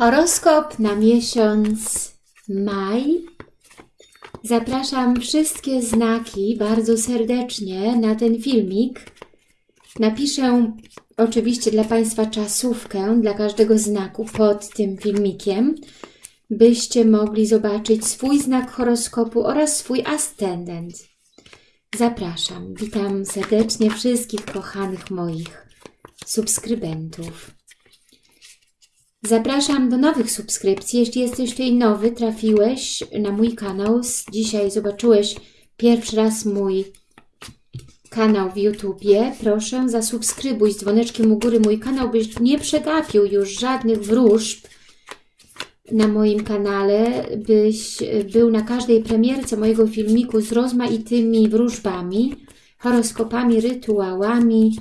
Horoskop na miesiąc maj. Zapraszam wszystkie znaki bardzo serdecznie na ten filmik. Napiszę oczywiście dla Państwa czasówkę dla każdego znaku pod tym filmikiem, byście mogli zobaczyć swój znak horoskopu oraz swój ascendent. Zapraszam, witam serdecznie wszystkich kochanych moich subskrybentów. Zapraszam do nowych subskrypcji. Jeśli jesteś tutaj nowy, trafiłeś na mój kanał, dzisiaj zobaczyłeś pierwszy raz mój kanał w YouTubie, proszę zasubskrybuj z dzwoneczkiem u góry mój kanał, byś nie przegapił już żadnych wróżb na moim kanale, byś był na każdej premierce mojego filmiku z rozmaitymi wróżbami, horoskopami, rytuałami,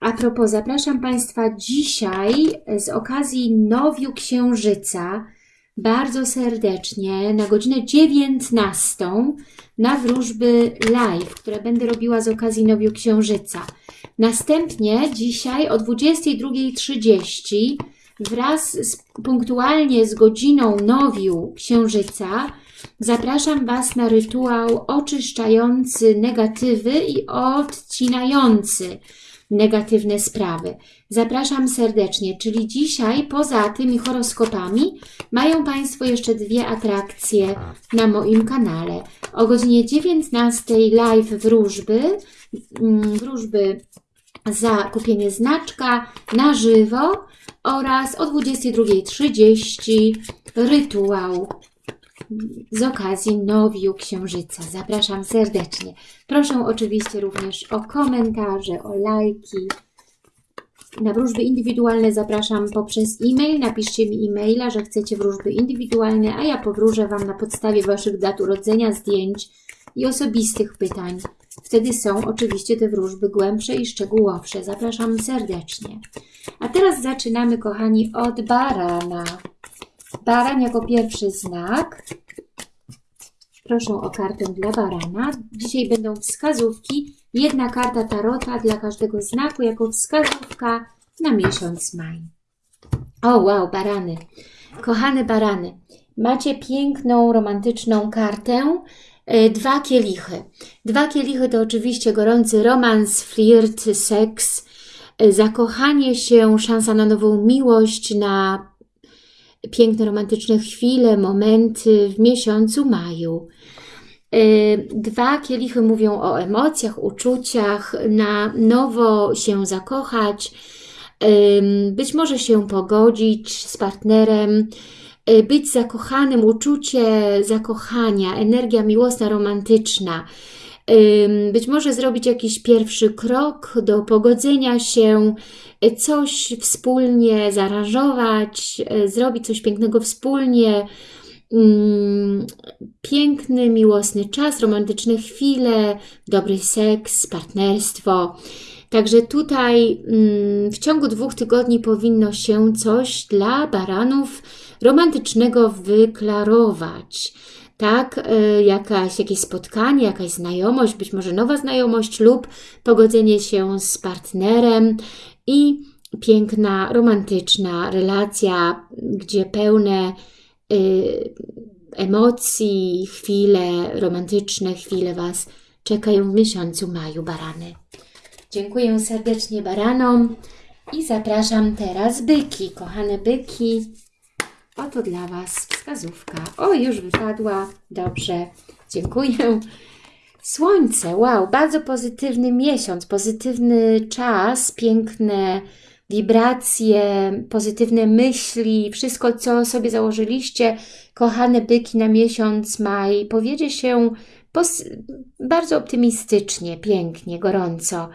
a propos, zapraszam Państwa dzisiaj z okazji Nowiu Księżyca bardzo serdecznie na godzinę 19 na wróżby live, które będę robiła z okazji Nowiu Księżyca. Następnie dzisiaj o 22.30 wraz z, punktualnie z godziną Nowiu Księżyca zapraszam Was na rytuał oczyszczający negatywy i odcinający negatywne sprawy. Zapraszam serdecznie, czyli dzisiaj poza tymi horoskopami mają Państwo jeszcze dwie atrakcje na moim kanale. O godzinie 19 live wróżby, mm, wróżby za kupienie znaczka na żywo oraz o 22.30 rytuał z okazji Nowiu Księżyca. Zapraszam serdecznie. Proszę oczywiście również o komentarze, o lajki. Na wróżby indywidualne zapraszam poprzez e-mail. Napiszcie mi e-maila, że chcecie wróżby indywidualne, a ja powróżę Wam na podstawie Waszych dat urodzenia, zdjęć i osobistych pytań. Wtedy są oczywiście te wróżby głębsze i szczegółowsze. Zapraszam serdecznie. A teraz zaczynamy, kochani, od barana. Baran jako pierwszy znak. Proszę o kartę dla barana. Dzisiaj będą wskazówki. Jedna karta tarota dla każdego znaku jako wskazówka na miesiąc maj. O, wow, barany. Kochane barany, macie piękną, romantyczną kartę. E, dwa kielichy. Dwa kielichy to oczywiście gorący romans, flirt, seks, e, zakochanie się, szansa na nową miłość, na piękne, romantyczne chwile, momenty w miesiącu maju. Y, dwa kielichy mówią o emocjach, uczuciach, na nowo się zakochać, być może się pogodzić z partnerem, y, być zakochanym, uczucie zakochania, energia miłosna, romantyczna, być może zrobić jakiś pierwszy krok do pogodzenia się, coś wspólnie zaaranżować, zrobić coś pięknego wspólnie, piękny, miłosny czas, romantyczne chwile, dobry seks, partnerstwo. Także tutaj w ciągu dwóch tygodni powinno się coś dla baranów romantycznego wyklarować tak, e, jakaś, jakieś spotkanie, jakaś znajomość, być może nowa znajomość lub pogodzenie się z partnerem i piękna, romantyczna relacja, gdzie pełne y, emocji, chwile romantyczne, chwile Was czekają w miesiącu maju, barany. Dziękuję serdecznie baranom i zapraszam teraz byki, kochane byki. Oto dla Was wskazówka. O, już wypadła. Dobrze, dziękuję. Słońce, wow, bardzo pozytywny miesiąc, pozytywny czas, piękne wibracje, pozytywne myśli, wszystko, co sobie założyliście, kochane byki na miesiąc maj, powiedzie się bardzo optymistycznie, pięknie, gorąco.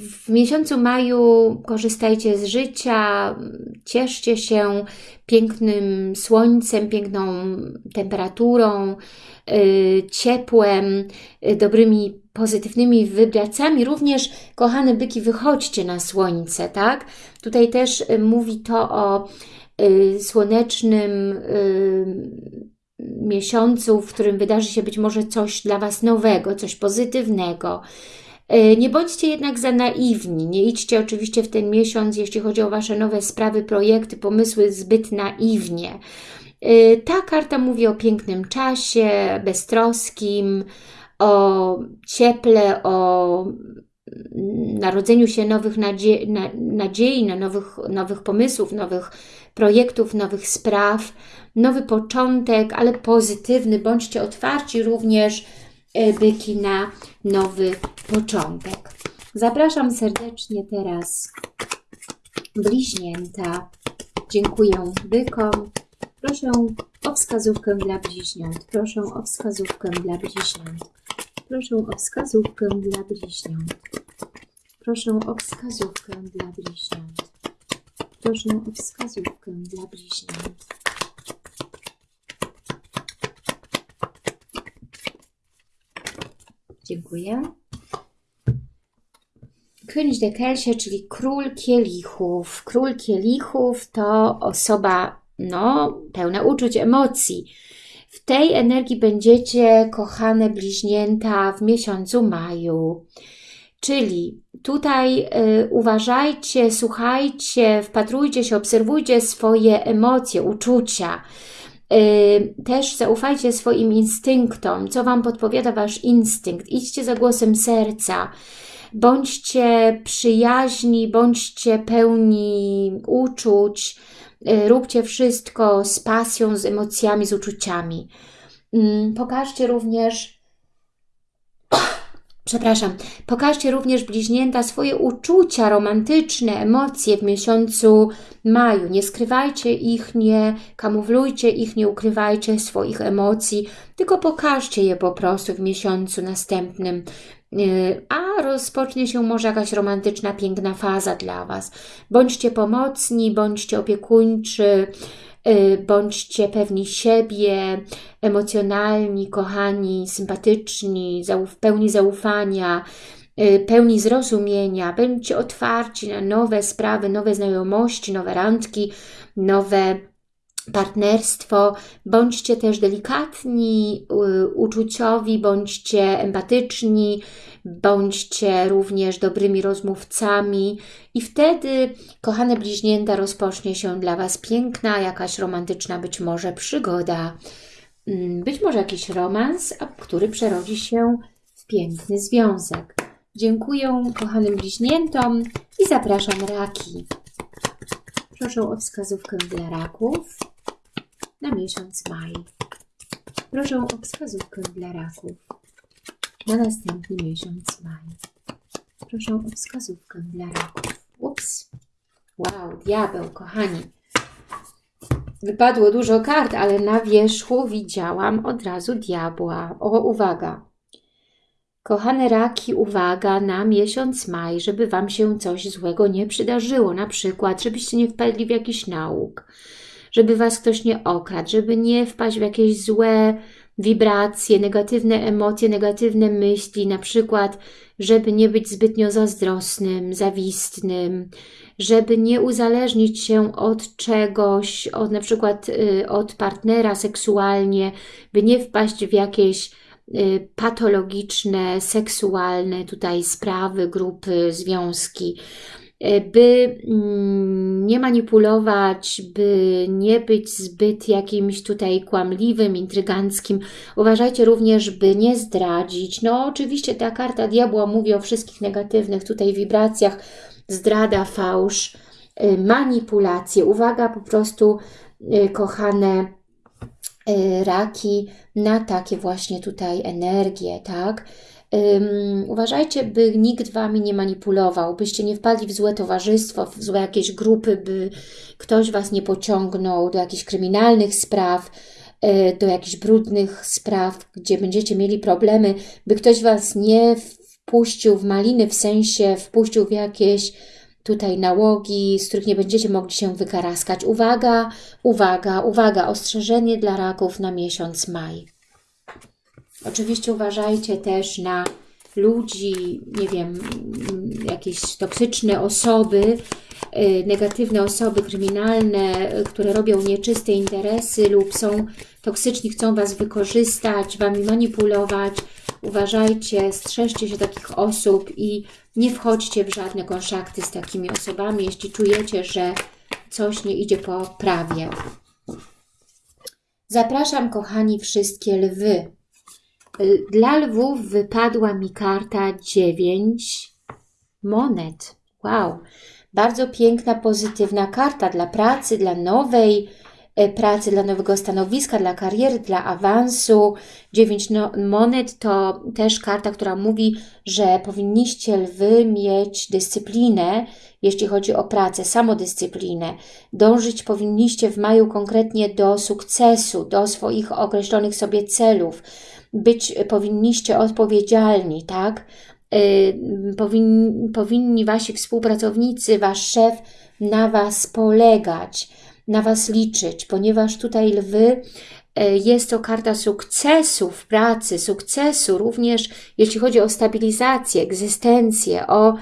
W miesiącu maju korzystajcie z życia, cieszcie się pięknym słońcem, piękną temperaturą, y, ciepłem, y, dobrymi, pozytywnymi wibracjami. Również, kochane byki, wychodźcie na słońce, tak? Tutaj też y, mówi to o słonecznym miesiącu, w którym wydarzy się być może coś dla Was nowego, coś pozytywnego, nie bądźcie jednak za naiwni, nie idźcie oczywiście w ten miesiąc, jeśli chodzi o Wasze nowe sprawy, projekty, pomysły zbyt naiwnie. E, ta karta mówi o pięknym czasie, beztroskim, o cieple, o narodzeniu się nowych nadziei, na, nadziei na nowych, nowych pomysłów, nowych projektów, nowych spraw, nowy początek, ale pozytywny. Bądźcie otwarci również, e, byki, na nowy początek. Zapraszam serdecznie teraz bliźnięta. Dziękuję bykom. Proszę o wskazówkę dla bliźniąt. Proszę o wskazówkę dla bliźniąt. Proszę o wskazówkę dla bliźniąt. Proszę o wskazówkę dla bliźniąt. Proszę o wskazówkę dla bliźniąt. Dziękuję. König de Kelsie, czyli król kielichów. Król kielichów to osoba no, pełna uczuć, emocji. W tej energii będziecie, kochane bliźnięta, w miesiącu maju. Czyli tutaj y, uważajcie, słuchajcie, wpatrujcie się, obserwujcie swoje emocje, uczucia. Y, też zaufajcie swoim instynktom, co Wam podpowiada Wasz instynkt. Idźcie za głosem serca. Bądźcie przyjaźni, bądźcie pełni uczuć, y, róbcie wszystko z pasją, z emocjami, z uczuciami. Mm, pokażcie również przepraszam, pokażcie również bliźnięta swoje uczucia romantyczne, emocje w miesiącu maju. Nie skrywajcie ich, nie kamuflujcie ich, nie ukrywajcie swoich emocji, tylko pokażcie je po prostu w miesiącu następnym. Y, a rozpocznie się może jakaś romantyczna, piękna faza dla Was. Bądźcie pomocni, bądźcie opiekuńczy, bądźcie pewni siebie, emocjonalni, kochani, sympatyczni, pełni zaufania, y, pełni zrozumienia, bądźcie otwarci na nowe sprawy, nowe znajomości, nowe randki, nowe partnerstwo, bądźcie też delikatni, uczuciowi, bądźcie empatyczni, bądźcie również dobrymi rozmówcami i wtedy, kochane bliźnięta, rozpocznie się dla Was piękna, jakaś romantyczna być może przygoda, mm, być może jakiś romans, który przerodzi się w piękny związek. Dziękuję kochanym bliźniętom i zapraszam raki. Proszę o wskazówkę dla raków na miesiąc maj. Proszę o wskazówkę dla raków na następny miesiąc maj. Proszę o wskazówkę dla raków. Ups. Wow, diabeł, kochani. Wypadło dużo kart, ale na wierzchu widziałam od razu diabła. O, uwaga. Kochane raki, uwaga na miesiąc maj, żeby Wam się coś złego nie przydarzyło. Na przykład, żebyście nie wpadli w jakiś nauk, żeby Was ktoś nie okradł, żeby nie wpaść w jakieś złe wibracje, negatywne emocje, negatywne myśli, na przykład, żeby nie być zbytnio zazdrosnym, zawistnym, żeby nie uzależnić się od czegoś, od na przykład y, od partnera seksualnie, by nie wpaść w jakieś y, patologiczne, seksualne tutaj sprawy, grupy, związki. E, by mm, nie manipulować, by nie być zbyt jakimś tutaj kłamliwym, intryganckim. Uważajcie również, by nie zdradzić. No oczywiście ta karta diabła mówi o wszystkich negatywnych tutaj wibracjach, zdrada, fałsz, e, manipulacje. Uwaga po prostu, e, kochane raki, na takie właśnie tutaj energie, tak? Um, uważajcie, by nikt Wami nie manipulował, byście nie wpadli w złe towarzystwo, w złe jakieś grupy, by ktoś Was nie pociągnął do jakichś kryminalnych spraw, e, do jakichś brudnych spraw, gdzie będziecie mieli problemy, by ktoś Was nie wpuścił w maliny, w sensie wpuścił w jakieś tutaj nałogi, z których nie będziecie mogli się wykaraskać. Uwaga, uwaga, uwaga, ostrzeżenie dla raków na miesiąc maj. Oczywiście uważajcie też na ludzi, nie wiem, jakieś toksyczne osoby, y, negatywne osoby kryminalne, które robią nieczyste interesy lub są toksyczni, chcą Was wykorzystać, Wami manipulować. Uważajcie, strzeżcie się takich osób i nie wchodźcie w żadne konszakty z takimi osobami, jeśli czujecie, że coś nie idzie po prawie. Zapraszam, kochani, wszystkie lwy. Dla lwów wypadła mi karta 9 monet. Wow, bardzo piękna, pozytywna karta dla pracy, dla nowej e, pracy, dla nowego stanowiska, dla kariery, dla awansu. 9 no, monet to też karta, która mówi, że powinniście lwy mieć dyscyplinę, jeśli chodzi o pracę, samodyscyplinę. Dążyć powinniście w maju konkretnie do sukcesu, do swoich określonych sobie celów. Być powinniście odpowiedzialni, tak? Yy, powinni, powinni Wasi współpracownicy, Wasz szef na Was polegać, na Was liczyć, ponieważ tutaj lwy yy, jest to karta sukcesu w pracy, sukcesu również jeśli chodzi o stabilizację, egzystencję, o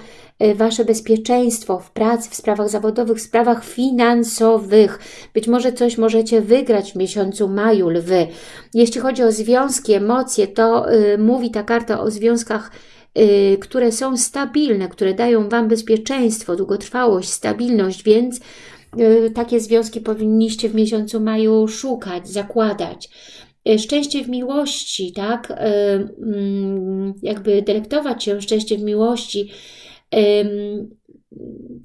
Wasze bezpieczeństwo w pracy, w sprawach zawodowych, w sprawach finansowych. Być może coś możecie wygrać w miesiącu maju, lwy. Jeśli chodzi o związki, emocje, to yy, mówi ta karta o związkach Y, które są stabilne, które dają Wam bezpieczeństwo, długotrwałość, stabilność, więc y, takie związki powinniście w miesiącu maju szukać, zakładać. Y, szczęście w miłości, tak? Mm, jakby delektować się szczęście w miłości,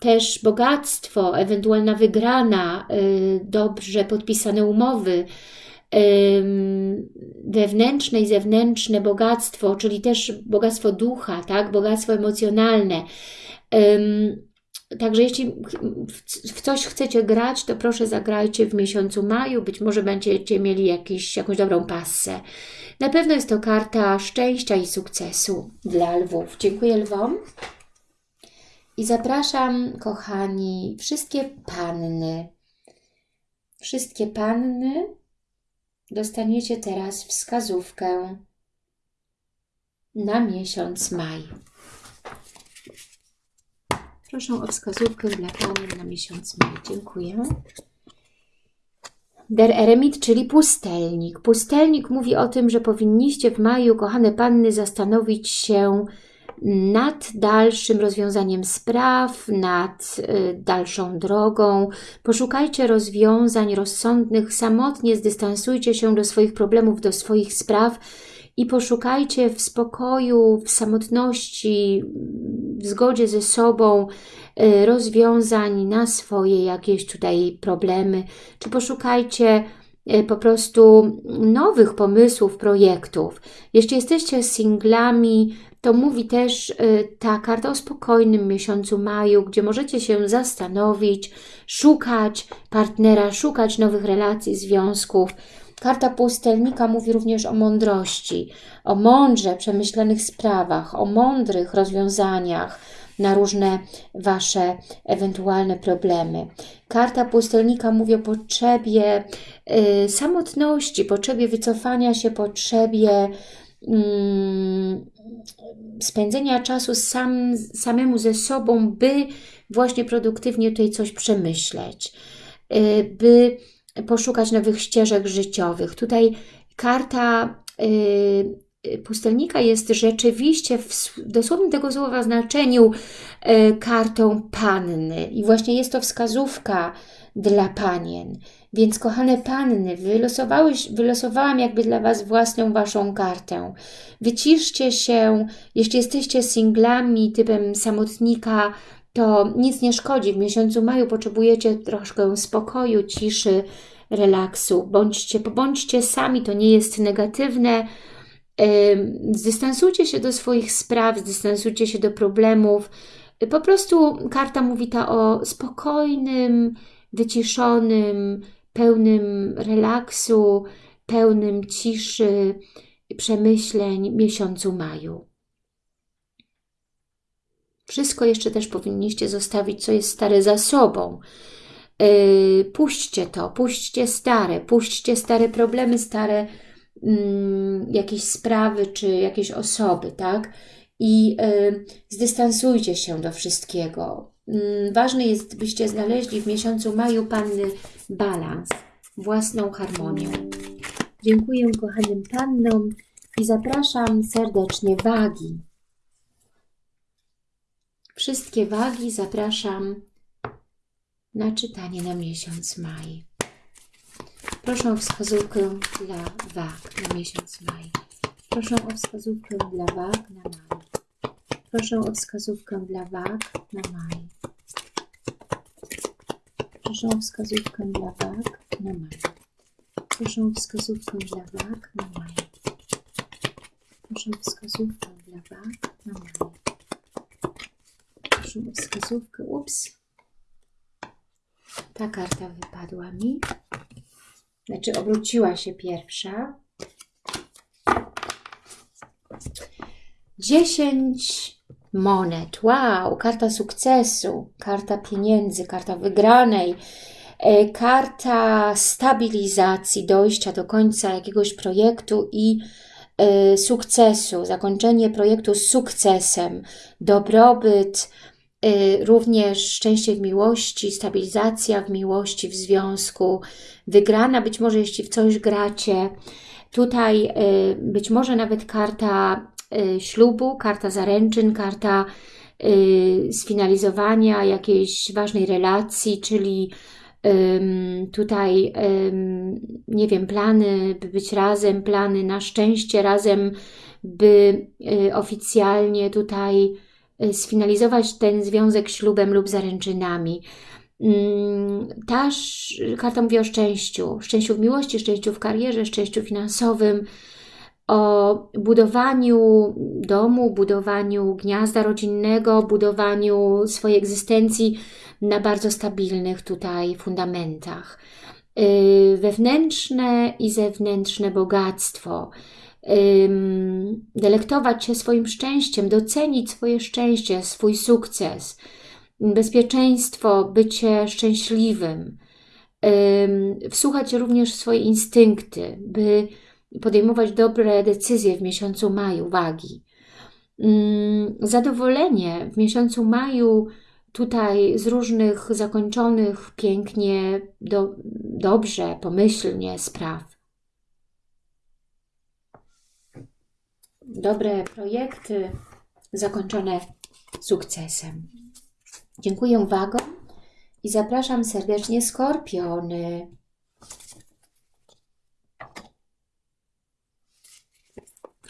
też bogactwo, ewentualna wygrana, dobrze podpisane umowy, wewnętrzne i zewnętrzne bogactwo, czyli też bogactwo ducha, tak? bogactwo emocjonalne. Także jeśli w coś chcecie grać, to proszę zagrajcie w miesiącu maju, być może będziecie mieli jakiś, jakąś dobrą passę. Na pewno jest to karta szczęścia i sukcesu dla lwów. Dziękuję lwom. I zapraszam, kochani, wszystkie panny. Wszystkie panny dostaniecie teraz wskazówkę na miesiąc maj. Proszę o wskazówkę dla Pani na miesiąc maj. Dziękuję. Der Eremit, czyli pustelnik. Pustelnik mówi o tym, że powinniście w maju, kochane panny, zastanowić się nad dalszym rozwiązaniem spraw, nad y, dalszą drogą. Poszukajcie rozwiązań rozsądnych, samotnie zdystansujcie się do swoich problemów, do swoich spraw i poszukajcie w spokoju, w samotności, w zgodzie ze sobą y, rozwiązań na swoje jakieś tutaj problemy, czy poszukajcie y, po prostu nowych pomysłów, projektów. Jeśli jesteście singlami, to mówi też y, ta karta o spokojnym miesiącu maju, gdzie możecie się zastanowić, szukać partnera, szukać nowych relacji, związków. Karta pustelnika mówi również o mądrości, o mądrze przemyślanych sprawach, o mądrych rozwiązaniach na różne Wasze ewentualne problemy. Karta pustelnika mówi o potrzebie y, samotności, potrzebie wycofania się, potrzebie Mm, spędzenia czasu sam, samemu ze sobą, by właśnie produktywnie tutaj coś przemyśleć, y, by poszukać nowych ścieżek życiowych. Tutaj karta y, pustelnika jest rzeczywiście w dosłownym tego słowa znaczeniu y, kartą panny i właśnie jest to wskazówka dla panien. Więc kochane panny, wylosowałam jakby dla Was własną Waszą kartę. Wyciszcie się, jeśli jesteście singlami typem samotnika, to nic nie szkodzi. W miesiącu maju potrzebujecie troszkę spokoju, ciszy, relaksu. Bądźcie, bądźcie sami, to nie jest negatywne. Zdystansujcie się do swoich spraw, zdystansujcie się do problemów. Po prostu karta mówi ta o spokojnym, wyciszonym, pełnym relaksu, pełnym ciszy, przemyśleń miesiącu maju. Wszystko jeszcze też powinniście zostawić, co jest stare za sobą. Yy, puśćcie to, puśćcie stare, puśćcie stare problemy, stare yy, jakieś sprawy, czy jakieś osoby, tak? I yy, zdystansujcie się do wszystkiego. Mm, ważne jest, byście znaleźli w miesiącu maju Panny balans, własną harmonię. Dziękuję kochanym Pannom I zapraszam serdecznie wagi. Wszystkie wagi zapraszam na czytanie na miesiąc maj. Proszę o wskazówkę dla wag na miesiąc maj. Proszę o wskazówkę dla wag na maj. Proszę o wskazówkę dla wag na maj. Proszę o wskazówkę dla wag na maj. Proszę o wskazówkę dla wag na maj. Proszę o wskazówkę dla wag na maj. Proszę o wskazówkę. Ups. Ta karta wypadła mi. Znaczy obróciła się pierwsza. 10 monet. Wow, karta sukcesu, karta pieniędzy, karta wygranej, e, karta stabilizacji, dojścia do końca jakiegoś projektu i e, sukcesu, zakończenie projektu z sukcesem, dobrobyt, e, również szczęście w miłości, stabilizacja w miłości, w związku, wygrana być może jeśli w coś gracie, tutaj być może nawet karta ślubu, karta zaręczyn, karta y, sfinalizowania jakiejś ważnej relacji, czyli tutaj, nie wiem, plany, by być razem, plany na szczęście razem, by y, oficjalnie tutaj sfinalizować ten związek ślubem lub zaręczynami. Mm, ta karta mówi o szczęściu, szczęściu w miłości, szczęściu w karierze, szczęściu finansowym, o budowaniu domu, budowaniu gniazda rodzinnego, budowaniu swojej egzystencji na bardzo stabilnych tutaj fundamentach. Y, wewnętrzne i zewnętrzne bogactwo, delektować się swoim szczęściem, docenić swoje szczęście, swój sukces, bezpieczeństwo, bycie szczęśliwym, wsłuchać również swoje instynkty, by podejmować dobre decyzje w miesiącu maju, wagi. Mm, zadowolenie w miesiącu maju tutaj z różnych zakończonych pięknie, do, dobrze, pomyślnie spraw. Dobre projekty zakończone sukcesem. Dziękuję wagom i zapraszam serdecznie skorpiony.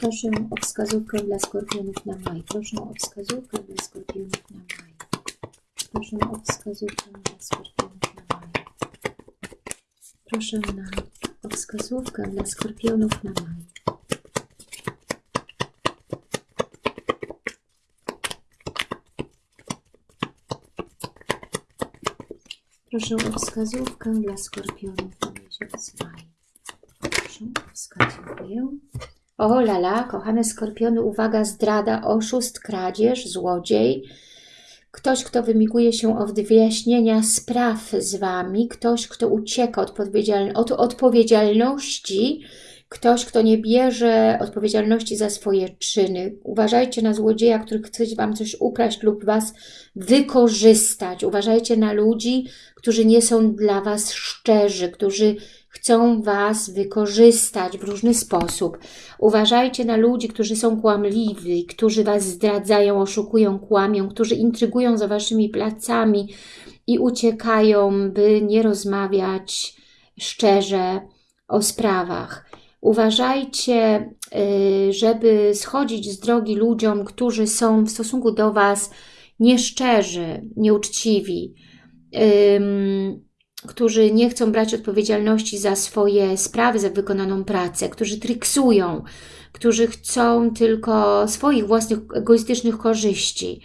Proszę o wskazówkę dla skorpionów na maj. Proszę o wskazówkę dla skorpionów na maj. Proszę o wskazówkę dla skorpionów na maj. Proszę na, o wskazówkę dla skorpionów na maj. Proszę o wskazówkę dla skorpionów na miesiąc maj. Proszę o wskazówkę. O lala, kochane skorpiony, uwaga, zdrada, oszust, kradzież, złodziej, ktoś, kto wymiguje się od wyjaśnienia spraw z Wami, ktoś, kto ucieka od, od odpowiedzialności, ktoś, kto nie bierze odpowiedzialności za swoje czyny. Uważajcie na złodzieja, który chce Wam coś ukraść lub Was wykorzystać. Uważajcie na ludzi, którzy nie są dla Was szczerzy, którzy chcą Was wykorzystać w różny sposób. Uważajcie na ludzi, którzy są kłamliwi, którzy Was zdradzają, oszukują, kłamią, którzy intrygują za Waszymi placami i uciekają, by nie rozmawiać szczerze o sprawach. Uważajcie, y, żeby schodzić z drogi ludziom, którzy są w stosunku do Was nieszczerzy, nieuczciwi, którzy nie chcą brać odpowiedzialności za swoje sprawy, za wykonaną pracę, którzy triksują, którzy chcą tylko swoich własnych egoistycznych korzyści.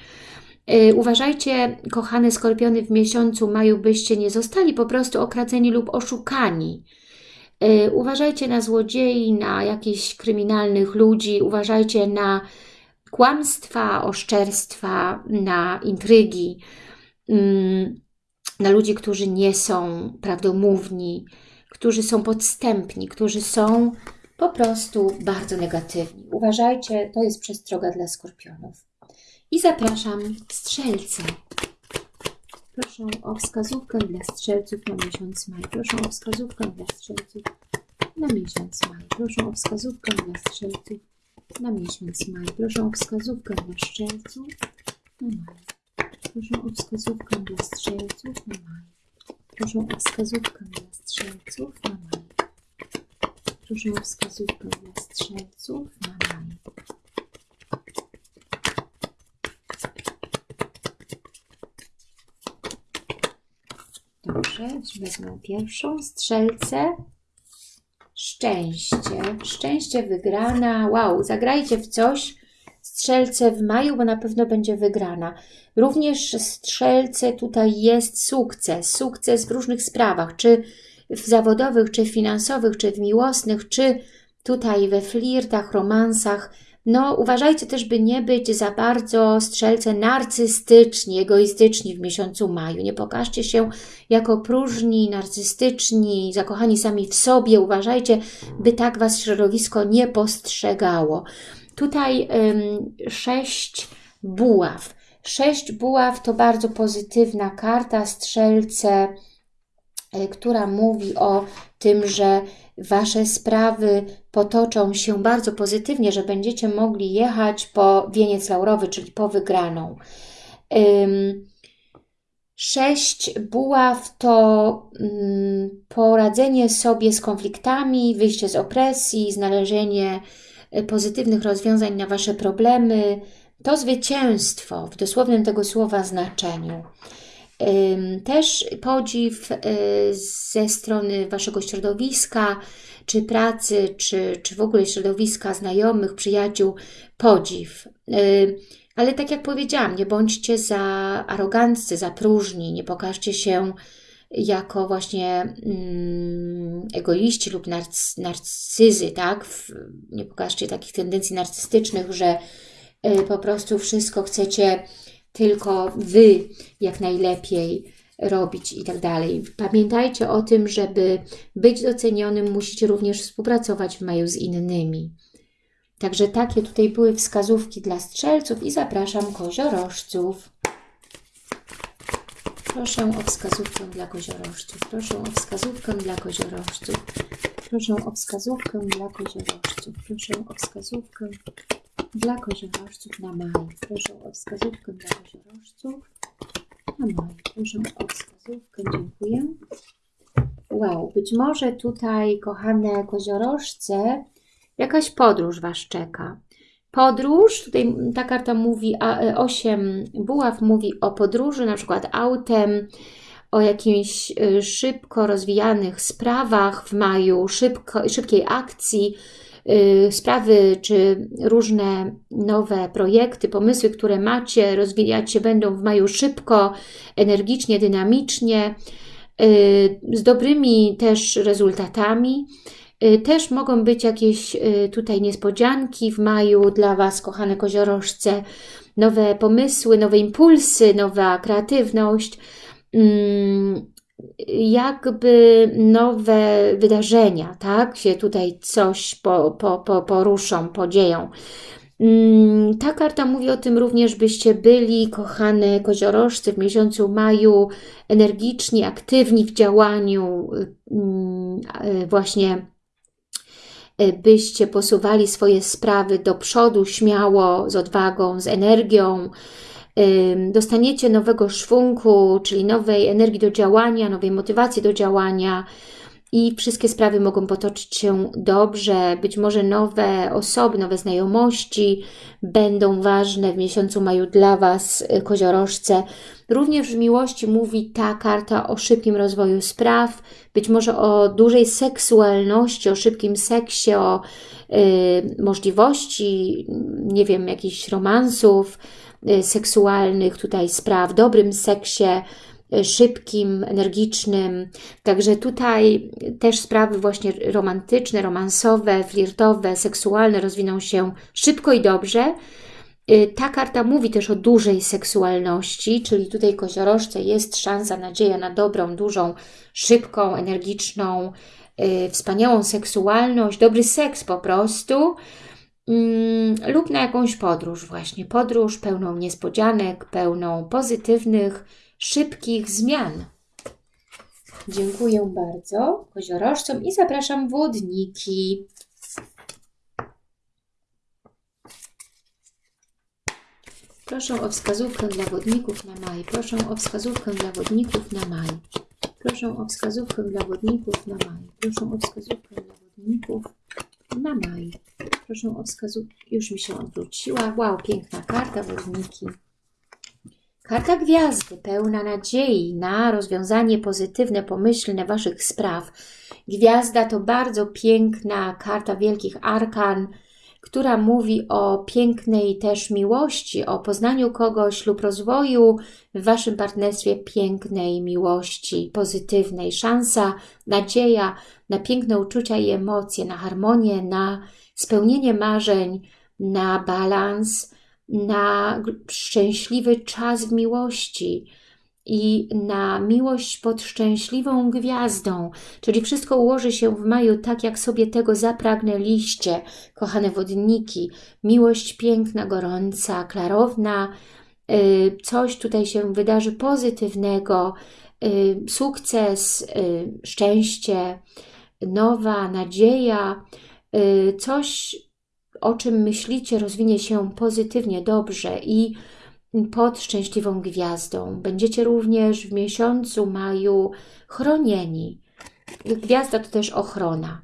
Y, uważajcie, kochane skorpiony, w miesiącu maju byście nie zostali po prostu okradzeni lub oszukani. Y, uważajcie na złodziei, na jakichś kryminalnych ludzi, uważajcie na kłamstwa, oszczerstwa, na intrygi. Na ludzi, którzy nie są prawdomówni, którzy są podstępni, którzy są po prostu bardzo negatywni. Uważajcie, to jest przestroga dla skorpionów. I zapraszam strzelce. Proszę o wskazówkę dla strzelców na miesiąc maj. Proszę o wskazówkę dla strzelców na miesiąc maj. Proszę o wskazówkę dla strzelców na miesiąc maj. Proszę o wskazówkę dla strzelców na maj. Proszę o wskazówkę dla strzelców na maj. Proszę o wskazówkę dla strzelców na maj. Proszę o wskazówkę dla strzelców na maj. Dobrze, wezmę pierwszą strzelcę. Szczęście. Szczęście wygrana. Wow, zagrajcie w coś. Strzelce w maju, bo na pewno będzie wygrana. Również strzelce tutaj jest sukces. Sukces w różnych sprawach, czy w zawodowych, czy finansowych, czy w miłosnych, czy tutaj we flirtach, romansach. No, uważajcie też, by nie być za bardzo strzelce narcystyczni, egoistyczni w miesiącu maju. Nie pokażcie się jako próżni, narcystyczni, zakochani sami w sobie. Uważajcie, by tak Was środowisko nie postrzegało. Tutaj sześć buław. Sześć buław to bardzo pozytywna karta, strzelce, y, która mówi o tym, że Wasze sprawy potoczą się bardzo pozytywnie, że będziecie mogli jechać po wieniec laurowy, czyli po wygraną. Sześć buław to poradzenie sobie z konfliktami, wyjście z opresji, znalezienie pozytywnych rozwiązań na Wasze problemy. To zwycięstwo w dosłownym tego słowa znaczeniu. Też podziw y, ze strony Waszego środowiska, czy pracy, czy, czy w ogóle środowiska znajomych, przyjaciół, podziw. Ale tak jak powiedziałam, nie bądźcie za aroganccy, za próżni, nie pokażcie się jako właśnie mm, egoiści lub narc narcyzy, tak? nie pokażcie takich tendencji narcystycznych, że y, po prostu wszystko chcecie tylko Wy jak najlepiej robić i tak dalej. Pamiętajcie o tym, żeby być docenionym, musicie również współpracować w maju z innymi. Także takie tutaj były wskazówki dla strzelców i zapraszam koziorożców. Proszę o wskazówkę dla koziorożców. Proszę o wskazówkę dla koziorożców. Proszę o wskazówkę dla koziorożców. Proszę o wskazówkę dla koziorożców na maj. Proszę o wskazówkę dla koziorożców na maj. Proszę o wskazówkę. Dziękuję. Wow, być może tutaj, kochane koziorożce, jakaś podróż Was czeka. Podróż, tutaj ta karta mówi, a 8 e, buław mówi o podróży, na przykład autem, o jakimś e, szybko rozwijanych sprawach w maju, szybko, szybkiej akcji, Y, sprawy czy różne nowe projekty, pomysły, które macie, rozwijać się będą w maju szybko, energicznie, dynamicznie, z dobrymi też rezultatami. Y, też mogą być jakieś tutaj niespodzianki w maju dla Was, kochane koziorożce, nowe pomysły, nowe impulsy, nowa kreatywność. Mm, jakby nowe wydarzenia, tak? Się tutaj coś po, po, po, poruszą, podzieją. Mm, ta karta mówi o tym również, byście byli, kochane koziorożcy, w miesiącu maju energiczni, aktywni w działaniu, mm, właśnie byście posuwali swoje sprawy do przodu śmiało, z odwagą, z energią, dostaniecie nowego szwungu, czyli nowej energii do działania, nowej motywacji do działania i wszystkie sprawy mogą potoczyć się dobrze. Być może nowe osoby, nowe znajomości będą ważne w miesiącu maju dla Was, y, koziorożce. Również w miłości mówi ta karta o szybkim rozwoju spraw, być może o dużej seksualności, o szybkim seksie, o y, możliwości, nie wiem, jakichś romansów, Y, seksualnych tutaj spraw, dobrym seksie, szybkim, energicznym. Także tutaj też sprawy właśnie romantyczne, romansowe, flirtowe, seksualne rozwiną się szybko i dobrze. Y, ta karta mówi też o dużej seksualności, czyli tutaj koziorożce jest szansa, nadzieja na dobrą, dużą, szybką, energiczną, wspaniałą seksualność, dobry seks po prostu mm, lub na jakąś podróż właśnie. Podróż pełną niespodzianek, pełną pozytywnych, szybkich zmian. Dziękuję bardzo koziorożcom i zapraszam wodniki. Proszę o wskazówkę dla wodników na maj. Proszę o wskazówkę dla wodników na maj. Proszę o wskazówkę dla wodników na maj. Proszę o wskazówkę dla wodników na maj. Proszę o wskazówkę. Już mi się odwróciła. Wow, piękna karta wodniki. Karta gwiazdy, pełna nadziei na rozwiązanie pozytywne, pomyślne Waszych spraw. Gwiazda to bardzo piękna karta wielkich arkan, która mówi o pięknej też miłości, o poznaniu kogoś lub rozwoju w Waszym partnerstwie pięknej miłości, pozytywnej. Szansa, nadzieja na piękne uczucia i emocje, na harmonię, na spełnienie marzeń, na balans, na szczęśliwy czas w miłości i na miłość pod szczęśliwą gwiazdą, czyli wszystko ułoży się w maju tak, jak sobie tego zapragnęliście, kochane wodniki. Miłość piękna, gorąca, klarowna, y, coś tutaj się wydarzy pozytywnego, y, sukces, y, szczęście, nowa nadzieja, coś o czym myślicie, rozwinie się pozytywnie, dobrze i pod szczęśliwą gwiazdą. Będziecie również w miesiącu maju chronieni. Gwiazda to też ochrona.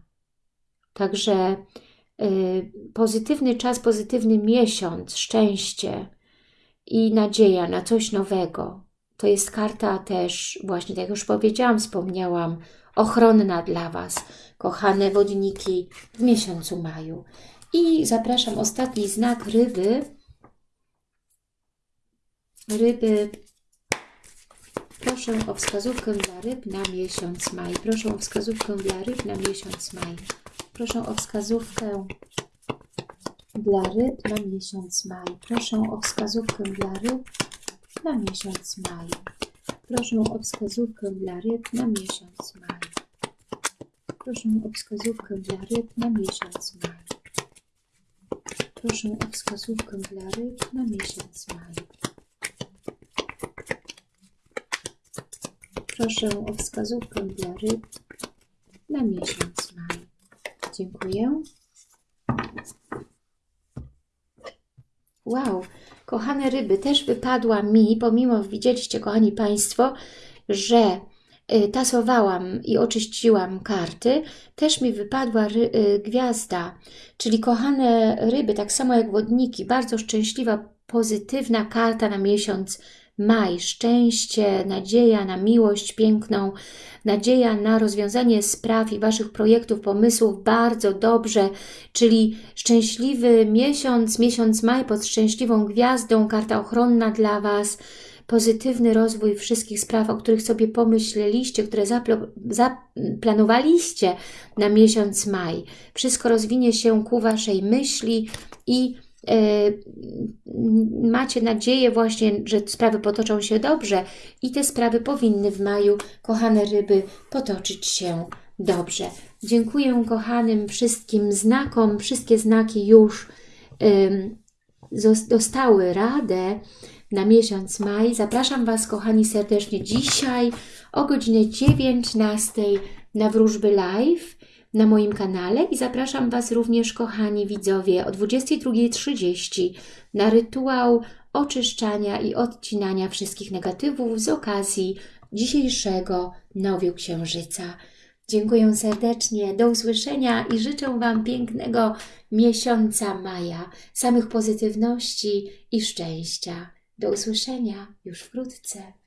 Także y, pozytywny czas, pozytywny miesiąc, szczęście i nadzieja na coś nowego. To jest karta też, właśnie tak jak już powiedziałam, wspomniałam, ochronna dla Was, kochane wodniki w miesiącu maju. I zapraszam ostatni znak ryby. Ryby. Proszę o wskazówkę dla ryb na miesiąc maj. Proszę o wskazówkę dla ryb na miesiąc maj. Proszę o wskazówkę dla ryb na miesiąc maj. Proszę o wskazówkę dla ryb na miesiąc maj. Proszę o wskazówkę dla ryb na miesiąc maj. Proszę o wskazówkę dla ryb na miesiąc maj. Proszę o wskazówkę dla ryb na miesiąc maj. Proszę o wskazówkę dla ryb na miesiąc maj. Dziękuję. Wow, kochane ryby, też wypadła mi, pomimo widzieliście, kochani Państwo, że Y, tasowałam i oczyściłam karty, też mi wypadła ry, y, gwiazda, czyli kochane ryby, tak samo jak wodniki, bardzo szczęśliwa, pozytywna karta na miesiąc maj, szczęście, nadzieja na miłość piękną, nadzieja na rozwiązanie spraw i Waszych projektów, pomysłów bardzo dobrze, czyli szczęśliwy miesiąc, miesiąc maj pod szczęśliwą gwiazdą, karta ochronna dla Was, pozytywny rozwój wszystkich spraw, o których sobie pomyśleliście, które zaplanowaliście na miesiąc maj. Wszystko rozwinie się ku Waszej myśli i macie nadzieję właśnie, że sprawy potoczą się dobrze i te sprawy powinny w maju, kochane ryby, potoczyć się dobrze. Dziękuję kochanym wszystkim znakom. Wszystkie znaki już dostały radę na miesiąc maj. Zapraszam Was, kochani, serdecznie dzisiaj o godzinie 19 na Wróżby Live na moim kanale i zapraszam Was również, kochani widzowie, o 22.30 na rytuał oczyszczania i odcinania wszystkich negatywów z okazji dzisiejszego nowiu księżyca. Dziękuję serdecznie, do usłyszenia i życzę Wam pięknego miesiąca maja, samych pozytywności i szczęścia. Do usłyszenia już wkrótce.